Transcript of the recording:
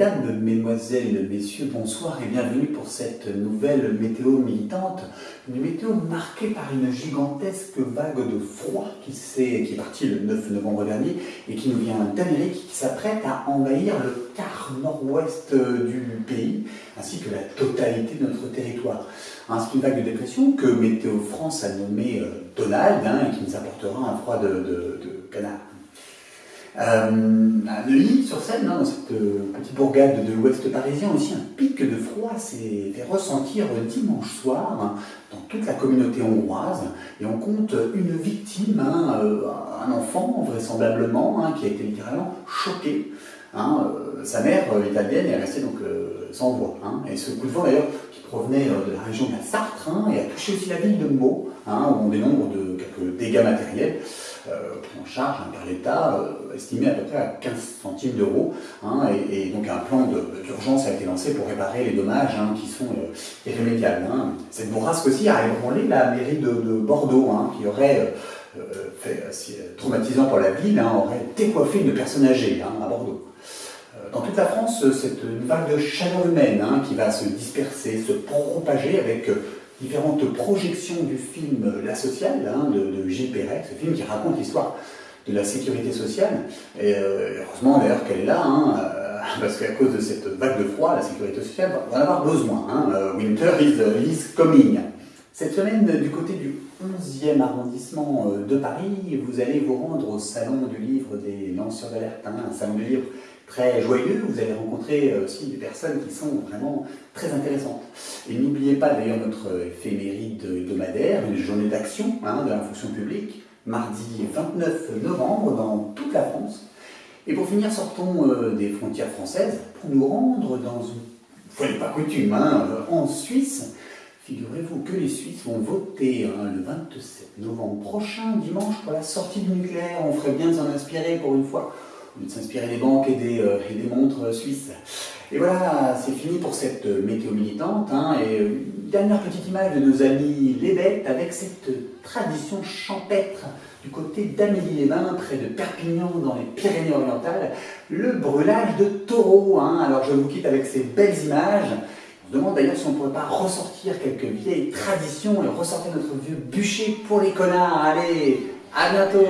Mesdames, Mesdemoiselles, Messieurs, bonsoir et bienvenue pour cette nouvelle météo militante. Une météo marquée par une gigantesque vague de froid qui, est, partie le 9 novembre dernier et qui nous vient d'Amérique, qui s'apprête à envahir le quart nord-ouest du pays, ainsi que la totalité de notre territoire. Hein, c'est une vague de dépression que Météo France a nommée euh, Donald hein, et qui nous apportera un froid de canard. Euh, à Neuilly-sur-Seine, hein, dans cette euh, petite bourgade de l'ouest parisien, aussi un pic de froid s'est fait ressentir dimanche soir hein, dans toute la communauté hongroise. Et on compte une victime, hein, euh, un enfant vraisemblablement, qui a été littéralement choqué. sa mère italienne est restée donc sans voix. et ce coup de vent d'ailleurs qui provenait de la région de la Sarthe et a touché aussi la ville de Meaux, où on dénombre de quelques dégâts matériels. Euh, en charge hein, par l'État, euh, estimé à peu près à 15 centimes d'euros. Hein, et, donc un plan d'urgence a été lancé pour réparer les dommages hein, qui sont euh, irrémédiables. Cette bourrasque aussi a ébranlé la mairie de, Bordeaux, qui aurait fait traumatisant pour la ville, aurait décoiffé une personne âgée à Bordeaux. Dans toute la France, c'est une vague de chaleur humaine qui va se disperser, se propager avec différentes projections du film La Sociale hein, de, de, Gilles Perret, ce film qui raconte l'histoire de la sécurité sociale. Et euh, heureusement d'ailleurs qu'elle est là, hein, euh, parce qu'à cause de cette vague de froid, la sécurité sociale va en avoir besoin. Hein. Euh, winter is, coming. Cette semaine, du côté du 11e arrondissement de Paris, vous allez vous rendre au Salon du Livre des lanceurs d'alerte, un salon du livre très joyeux, vous allez rencontrer aussi des personnes qui sont vraiment très intéressantes. Et n'oubliez pas d'ailleurs notre éphéméride hebdomadaire, une journée d'action hein, de la fonction publique, mardi 29 novembre dans toute la France. Et pour finir, sortons euh, des frontières françaises pour nous rendre dans une, fois n'est pas coutume, hein, euh, en Suisse. Figurez-vous que les Suisses vont voter hein, le 27 novembre prochain, dimanche, pour la sortie du nucléaire. On ferait bien de s'en inspirer pour une fois de s'inspirer des banques et des, euh, et des, montres suisses. Et voilà, c'est fini pour cette météo militante. Hein, et euh, dernière petite image de nos amis les bêtes avec cette tradition champêtre du côté d'Amélie-les-Bains, près de Perpignan, dans les Pyrénées-Orientales, le brûlage de taureaux. Hein. Alors je vous quitte avec ces belles images. On se demande d'ailleurs si on ne pourrait pas ressortir quelques vieilles traditions et ressortir notre vieux bûcher pour les connards. Allez, à bientôt